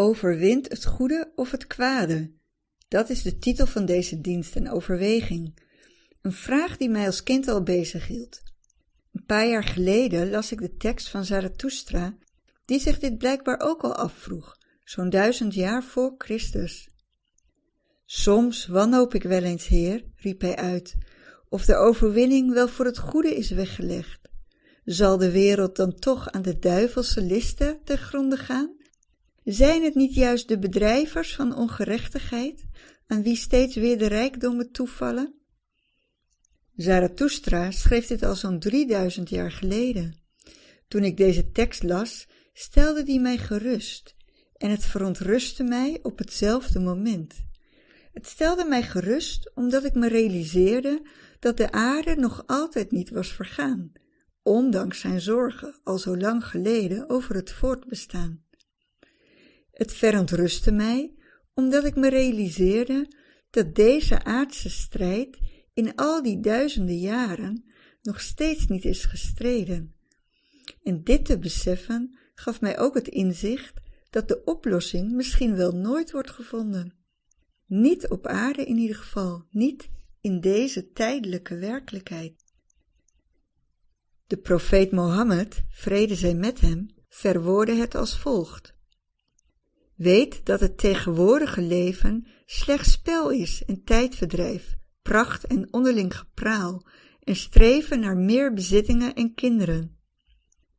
Overwint het goede of het kwade? Dat is de titel van deze dienst en overweging. Een vraag die mij als kind al bezighield. Een paar jaar geleden las ik de tekst van Zarathustra, die zich dit blijkbaar ook al afvroeg, zo'n duizend jaar voor Christus. Soms wanhoop ik wel eens, Heer, riep hij uit, of de overwinning wel voor het goede is weggelegd. Zal de wereld dan toch aan de duivelse listen te gronde gaan? Zijn het niet juist de bedrijvers van ongerechtigheid, aan wie steeds weer de rijkdommen toevallen? Zarathustra schreef dit al zo'n 3000 jaar geleden. Toen ik deze tekst las, stelde die mij gerust en het verontrustte mij op hetzelfde moment. Het stelde mij gerust omdat ik me realiseerde dat de aarde nog altijd niet was vergaan, ondanks zijn zorgen al zo lang geleden over het voortbestaan. Het verontrustte mij omdat ik me realiseerde dat deze aardse strijd in al die duizenden jaren nog steeds niet is gestreden. En dit te beseffen gaf mij ook het inzicht dat de oplossing misschien wel nooit wordt gevonden. Niet op aarde in ieder geval, niet in deze tijdelijke werkelijkheid. De profeet Mohammed, vrede zij met hem, verwoordde het als volgt. Weet dat het tegenwoordige leven slechts spel is en tijdverdrijf, pracht en onderling gepraal en streven naar meer bezittingen en kinderen.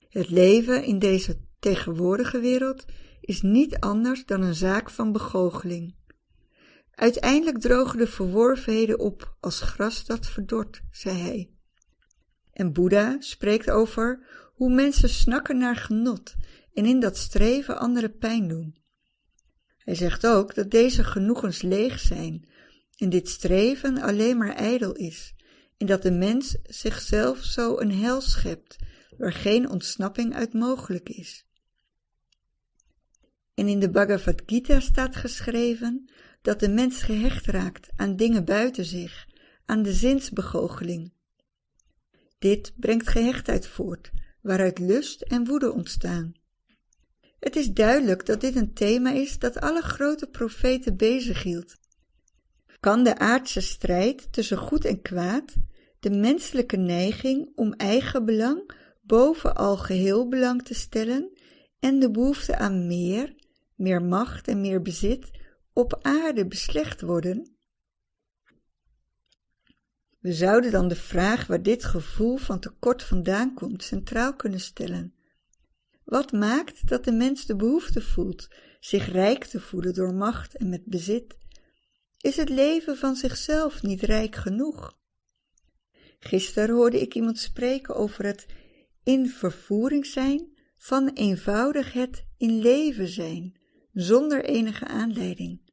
Het leven in deze tegenwoordige wereld is niet anders dan een zaak van begoocheling. Uiteindelijk drogen de verworvenheden op als gras dat verdort, zei hij. En Boeddha spreekt over hoe mensen snakken naar genot en in dat streven andere pijn doen. Hij zegt ook dat deze genoegens leeg zijn en dit streven alleen maar ijdel is en dat de mens zichzelf zo een hel schept waar geen ontsnapping uit mogelijk is. En in de Bhagavad Gita staat geschreven dat de mens gehecht raakt aan dingen buiten zich, aan de zinsbegoocheling. Dit brengt gehechtheid voort, waaruit lust en woede ontstaan. Het is duidelijk dat dit een thema is dat alle grote profeten bezighield. Kan de aardse strijd tussen goed en kwaad, de menselijke neiging om eigen belang boven al geheel belang te stellen en de behoefte aan meer, meer macht en meer bezit op aarde beslecht worden? We zouden dan de vraag waar dit gevoel van tekort vandaan komt centraal kunnen stellen. Wat maakt dat de mens de behoefte voelt zich rijk te voelen door macht en met bezit? Is het leven van zichzelf niet rijk genoeg? Gisteren hoorde ik iemand spreken over het in vervoering zijn van eenvoudig het in leven zijn, zonder enige aanleiding.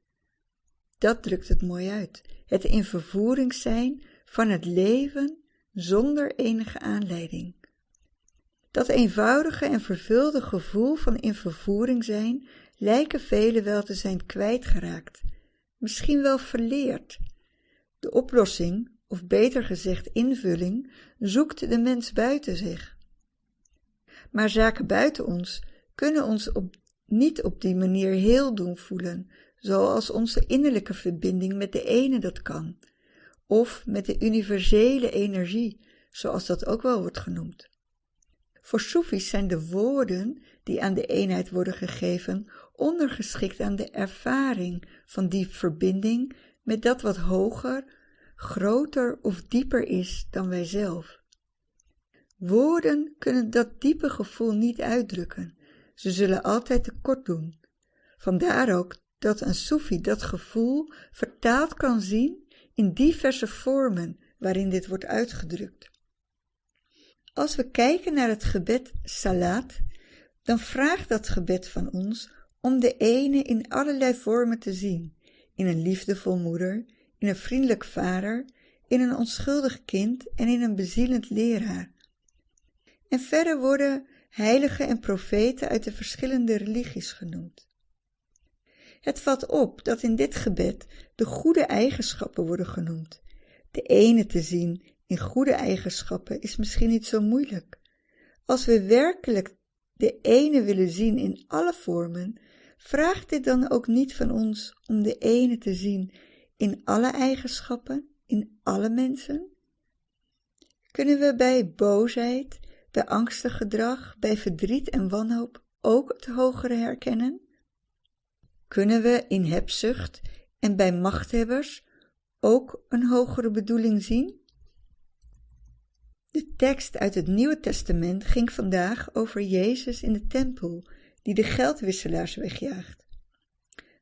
Dat drukt het mooi uit. Het in vervoering zijn van het leven zonder enige aanleiding. Dat eenvoudige en vervulde gevoel van in vervoering zijn lijken velen wel te zijn kwijtgeraakt, misschien wel verleerd. De oplossing, of beter gezegd invulling, zoekt de mens buiten zich. Maar zaken buiten ons kunnen ons op, niet op die manier heel doen voelen, zoals onze innerlijke verbinding met de ene dat kan, of met de universele energie, zoals dat ook wel wordt genoemd. Voor Soefies zijn de woorden die aan de eenheid worden gegeven ondergeschikt aan de ervaring van die verbinding met dat wat hoger, groter of dieper is dan wij zelf. Woorden kunnen dat diepe gevoel niet uitdrukken, ze zullen altijd tekort doen. Vandaar ook dat een Soefi dat gevoel vertaald kan zien in diverse vormen waarin dit wordt uitgedrukt. Als we kijken naar het gebed Salat, dan vraagt dat gebed van ons om de ene in allerlei vormen te zien, in een liefdevol moeder, in een vriendelijk vader, in een onschuldig kind en in een bezielend leraar. En verder worden heiligen en profeten uit de verschillende religies genoemd. Het valt op dat in dit gebed de goede eigenschappen worden genoemd. De ene te zien in goede eigenschappen is misschien niet zo moeilijk. Als we werkelijk de ene willen zien in alle vormen, vraagt dit dan ook niet van ons om de ene te zien in alle eigenschappen, in alle mensen? Kunnen we bij boosheid, bij angstig gedrag, bij verdriet en wanhoop ook het hogere herkennen? Kunnen we in hebzucht en bij machthebbers ook een hogere bedoeling zien? De tekst uit het Nieuwe Testament ging vandaag over Jezus in de tempel, die de geldwisselaars wegjaagt.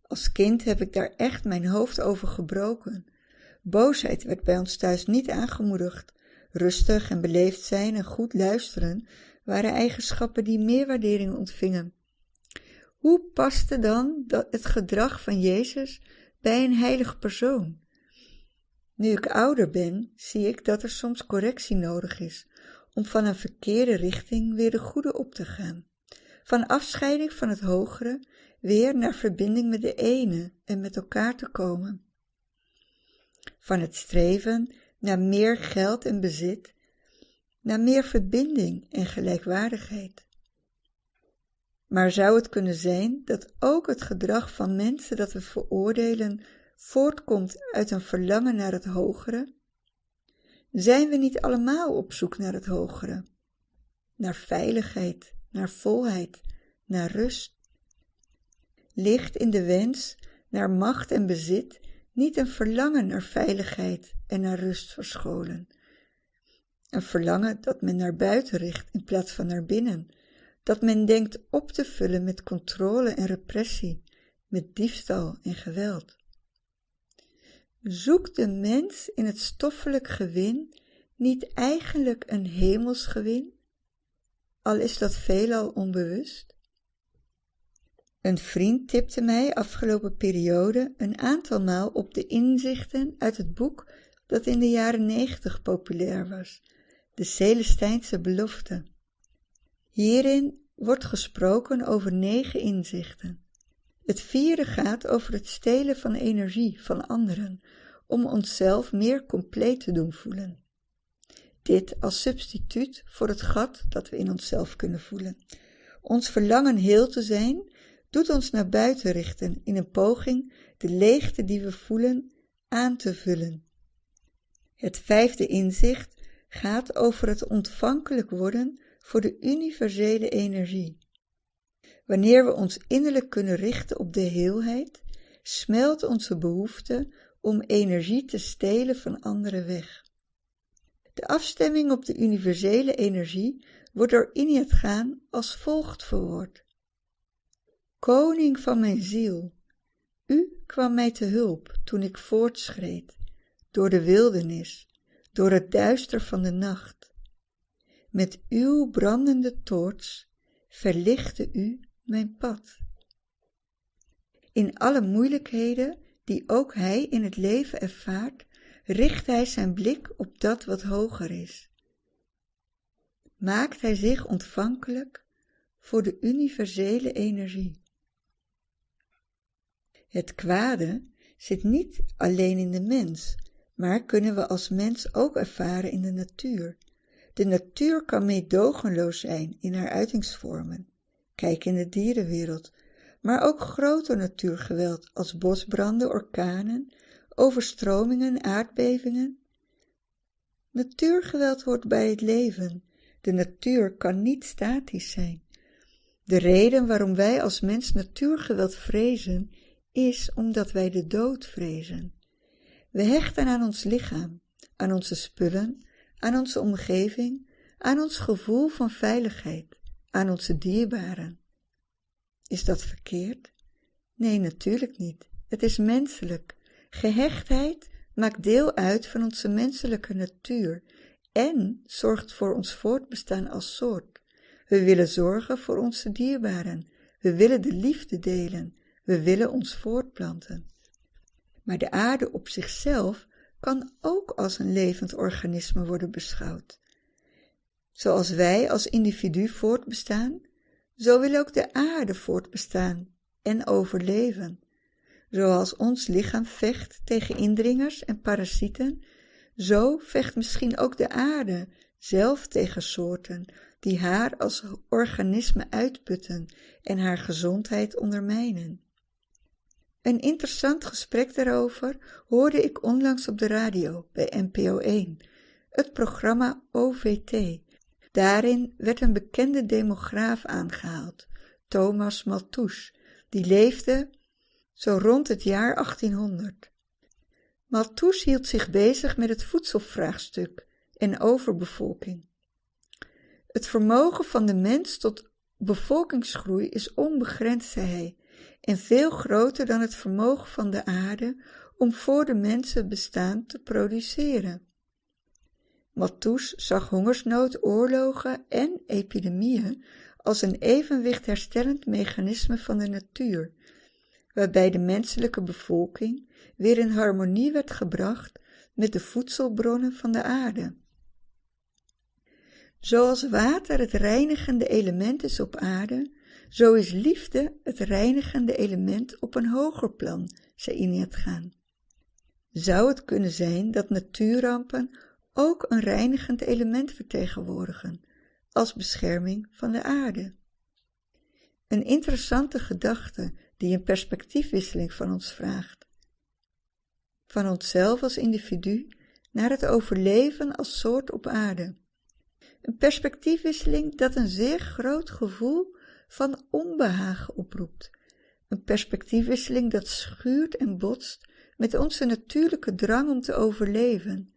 Als kind heb ik daar echt mijn hoofd over gebroken. Boosheid werd bij ons thuis niet aangemoedigd. Rustig en beleefd zijn en goed luisteren waren eigenschappen die meer waardering ontvingen. Hoe paste dan het gedrag van Jezus bij een heilige persoon? Nu ik ouder ben, zie ik dat er soms correctie nodig is om van een verkeerde richting weer de goede op te gaan. Van afscheiding van het hogere weer naar verbinding met de ene en met elkaar te komen. Van het streven naar meer geld en bezit, naar meer verbinding en gelijkwaardigheid. Maar zou het kunnen zijn dat ook het gedrag van mensen dat we veroordelen voortkomt uit een verlangen naar het hogere? Zijn we niet allemaal op zoek naar het hogere? Naar veiligheid, naar volheid, naar rust? Ligt in de wens naar macht en bezit niet een verlangen naar veiligheid en naar rust verscholen? Een verlangen dat men naar buiten richt in plaats van naar binnen, dat men denkt op te vullen met controle en repressie, met diefstal en geweld. Zoekt de mens in het stoffelijk gewin niet eigenlijk een hemels gewin, al is dat veelal onbewust? Een vriend tipte mij afgelopen periode een aantal maal op de inzichten uit het boek dat in de jaren negentig populair was, de Celestijnse belofte. Hierin wordt gesproken over negen inzichten. Het vierde gaat over het stelen van energie van anderen, om onszelf meer compleet te doen voelen. Dit als substituut voor het gat dat we in onszelf kunnen voelen. Ons verlangen heel te zijn doet ons naar buiten richten in een poging de leegte die we voelen aan te vullen. Het vijfde inzicht gaat over het ontvankelijk worden voor de universele energie. Wanneer we ons innerlijk kunnen richten op de heelheid, smelt onze behoefte om energie te stelen van anderen weg. De afstemming op de universele energie wordt door Inyat gaan als volgt verwoord. Koning van mijn ziel, u kwam mij te hulp toen ik voortschreed, door de wildernis, door het duister van de nacht. Met uw brandende toorts verlichtte u mijn pad. In alle moeilijkheden die ook hij in het leven ervaart, richt hij zijn blik op dat wat hoger is. Maakt hij zich ontvankelijk voor de universele energie. Het kwade zit niet alleen in de mens, maar kunnen we als mens ook ervaren in de natuur. De natuur kan meedogenloos zijn in haar uitingsvormen. Kijk in de dierenwereld, maar ook groter natuurgeweld als bosbranden, orkanen, overstromingen, aardbevingen. Natuurgeweld hoort bij het leven. De natuur kan niet statisch zijn. De reden waarom wij als mens natuurgeweld vrezen, is omdat wij de dood vrezen. We hechten aan ons lichaam, aan onze spullen, aan onze omgeving, aan ons gevoel van veiligheid, aan onze dierbaren. Is dat verkeerd? Nee, natuurlijk niet. Het is menselijk. Gehechtheid maakt deel uit van onze menselijke natuur en zorgt voor ons voortbestaan als soort. We willen zorgen voor onze dierbaren. We willen de liefde delen. We willen ons voortplanten. Maar de aarde op zichzelf kan ook als een levend organisme worden beschouwd. Zoals wij als individu voortbestaan, zo wil ook de aarde voortbestaan en overleven. Zoals ons lichaam vecht tegen indringers en parasieten, zo vecht misschien ook de aarde zelf tegen soorten die haar als organisme uitputten en haar gezondheid ondermijnen. Een interessant gesprek daarover hoorde ik onlangs op de radio bij NPO 1, het programma OVT. Daarin werd een bekende demograaf aangehaald, Thomas Malthus, die leefde zo rond het jaar 1800. Malthus hield zich bezig met het voedselvraagstuk en overbevolking. Het vermogen van de mens tot bevolkingsgroei is onbegrensd, zei hij, en veel groter dan het vermogen van de aarde om voor de mensen bestaan te produceren. Malthus zag hongersnood, oorlogen en epidemieën als een evenwicht herstellend mechanisme van de natuur, waarbij de menselijke bevolking weer in harmonie werd gebracht met de voedselbronnen van de aarde. Zoals water het reinigende element is op aarde, zo is liefde het reinigende element op een hoger plan, zei Gaan. Zou het kunnen zijn dat natuurrampen ook een reinigend element vertegenwoordigen, als bescherming van de aarde? Een interessante gedachte die een perspectiefwisseling van ons vraagt. Van onszelf als individu naar het overleven als soort op aarde. Een perspectiefwisseling dat een zeer groot gevoel van onbehagen oproept. Een perspectiefwisseling dat schuurt en botst met onze natuurlijke drang om te overleven,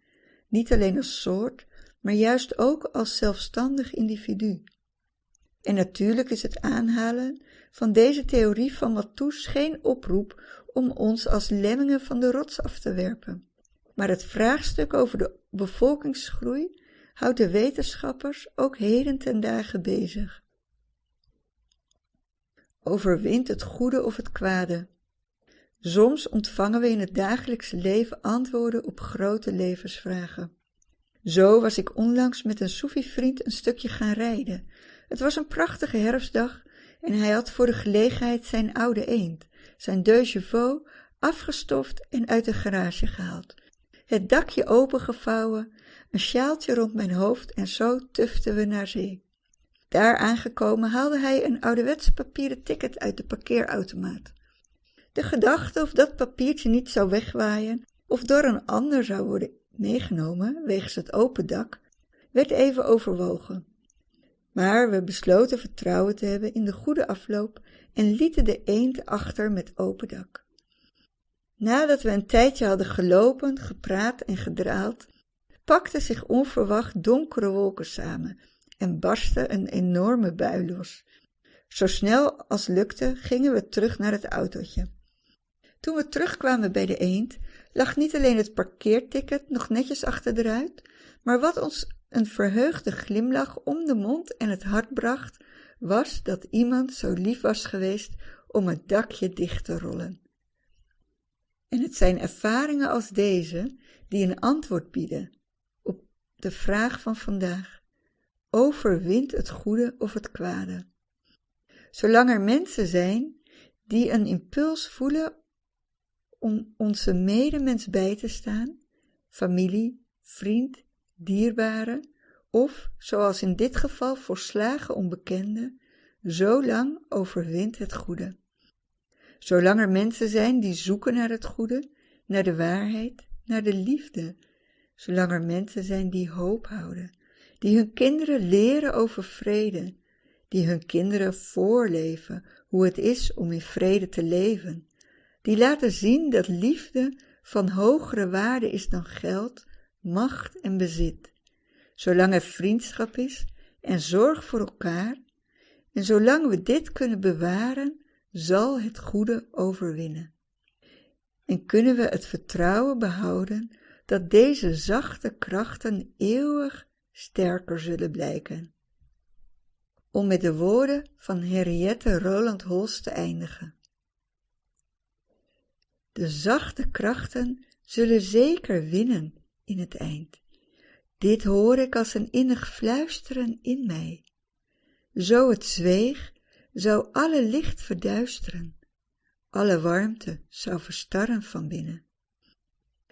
niet alleen als soort, maar juist ook als zelfstandig individu. En natuurlijk is het aanhalen van deze theorie van Malthus geen oproep om ons als lemmingen van de rots af te werpen. Maar het vraagstuk over de bevolkingsgroei houdt de wetenschappers ook heden ten dagen bezig. Overwint het goede of het kwade? Soms ontvangen we in het dagelijkse leven antwoorden op grote levensvragen. Zo was ik onlangs met een Soefi-vriend een stukje gaan rijden. Het was een prachtige herfstdag en hij had voor de gelegenheid zijn oude eend, zijn deux afgestoft en uit de garage gehaald. Het dakje opengevouwen, een sjaaltje rond mijn hoofd en zo tuften we naar zee. Daar aangekomen haalde hij een ouderwetse papieren ticket uit de parkeerautomaat. De gedachte of dat papiertje niet zou wegwaaien of door een ander zou worden meegenomen wegens het open dak, werd even overwogen. Maar we besloten vertrouwen te hebben in de goede afloop en lieten de eend achter met open dak. Nadat we een tijdje hadden gelopen, gepraat en gedraald, pakten zich onverwacht donkere wolken samen en barstte een enorme bui los. Zo snel als lukte gingen we terug naar het autootje. Toen we terugkwamen bij de eend, lag niet alleen het parkeerticket nog netjes achter de ruit, maar wat ons een verheugde glimlach om de mond en het hart bracht, was dat iemand zo lief was geweest om het dakje dicht te rollen. En het zijn ervaringen als deze die een antwoord bieden op de vraag van vandaag. Overwint het goede of het kwade? Zolang er mensen zijn die een impuls voelen om onze medemens bij te staan, familie, vriend, dierbare, of, zoals in dit geval volslagen onbekende, zo lang overwint het goede. Zolang er mensen zijn die zoeken naar het goede, naar de waarheid, naar de liefde, zolang er mensen zijn die hoop houden, die hun kinderen leren over vrede, die hun kinderen voorleven hoe het is om in vrede te leven, die laten zien dat liefde van hogere waarde is dan geld, macht en bezit, zolang er vriendschap is en zorg voor elkaar, en zolang we dit kunnen bewaren, zal het goede overwinnen. En kunnen we het vertrouwen behouden dat deze zachte krachten eeuwig sterker zullen blijken. Om met de woorden van Henriette Roland Holst te eindigen. De zachte krachten zullen zeker winnen in het eind. Dit hoor ik als een innig fluisteren in mij. Zo het zweeg, zou alle licht verduisteren, alle warmte zou verstarren van binnen.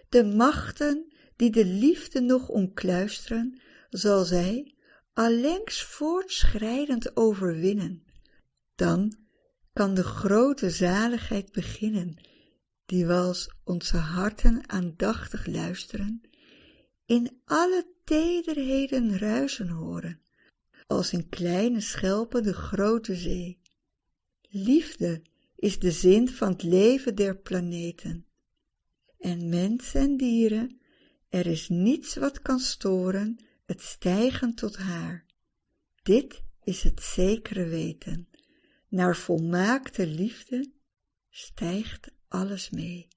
De machten die de liefde nog omkluisteren, zal zij, allengs voortschrijdend overwinnen. Dan kan de grote zaligheid beginnen, die als onze harten aandachtig luisteren, in alle tederheden ruisen horen, als in kleine schelpen de grote zee. Liefde is de zin van het leven der planeten. En mensen en dieren, er is niets wat kan storen het stijgen tot haar. Dit is het zekere weten. Naar volmaakte liefde stijgt alles mee.